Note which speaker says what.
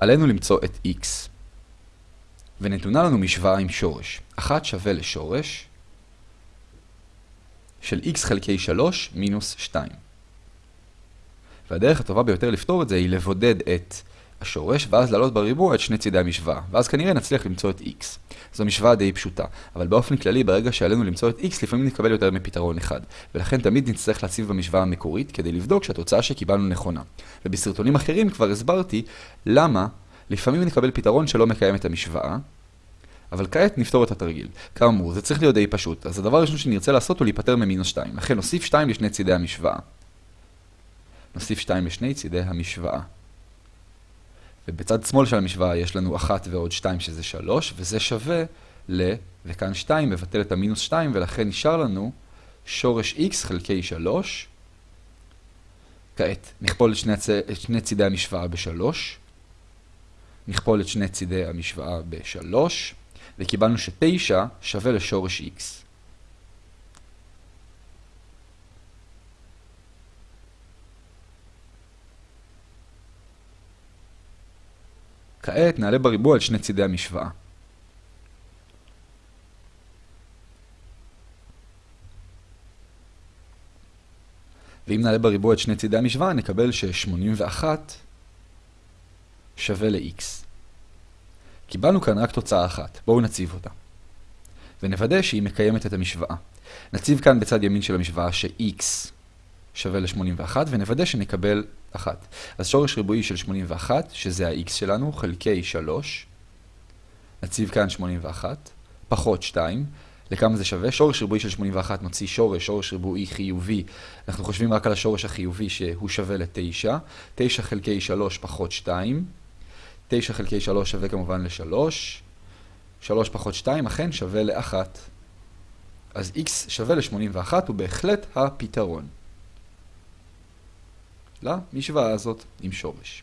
Speaker 1: עלינו למצוא את x, ונתונה לנו משוואה עם שורש. 1 שווה לשורש של x חלקי 3 מינוס 2. והדרך הטובה ביותר לפתור את זה היא לבודד את השורש, ואז לעלות בריבוע את שני צידי המשוואה. ואז כנראה נצליח למצוא את x. זו משוואה די פשוטה, אבל באופן כללי, ברגע שעלינו למצוא את x, לפעמים נקבל יותר מפתרון אחד. ולכן תמיד נצטרך להציב במשוואה המקורית, כדי לבדוק שהתוצאה שקיבלנו נכונה. ובסרטונים אחרים כבר הסברתי למה לפעמים נקבל פתרון שלא מקיים את המשוואה, אבל כעת נפתור את התרגיל. כאמור, זה צריך להיות די פשוט, אז הדבר הראשון שנרצה לעשות הוא להיפטר ממינוס 2. לכן נוסיף 2 לשני צידי המשוואה. נוסיף 2 לשני צידי המשוואה. ובצד שמאל של המשוואה יש לנו 1 ועוד 2 שזה 3, וזה שווה ל... וכאן 2 מבטל את המינוס 2, ולכן נשאר לנו שורש x חלקי 3. כעת נכפול את שני, הצ... את שני צידי המשוואה ב-3. נכפול את שני צידי המשוואה ב-3, וקיבלנו ש-9 שווה לשורש x. כעת נעלה בריבוע על שני צידי המשוואה. ואם נעלה בריבוע את שני צידי המשוואה, נקבל ש-81 שווה ל-x. קיבלנו כאן רק תוצאה אחת, בואו נציב אותה. ונוודא שהיא מקיימת את המשוואה. נציב כאן בצד ימין של המשוואה ש-x שווה ל-81, ונוודא שנקבל 1. אז שורש ריבועי של 81, שזה ה-x שלנו, חלקי 3, נציב כאן 81, פחות 2, לכמה זה שווה? שורש ריבועי של 81 נוציא שורש, שורש ריבועי חיובי, אנחנו חושבים רק על השורש החיובי שהוא שווה ל-9, 9 חלקי 3 פחות 2, 9 חלקי 3 שווה כמובן ל-3, 3 פחות 2 אכן שווה ל-1. אז x שווה ל-81 הוא בהחלט הפתרון. למשוואה הזאת עם שורש.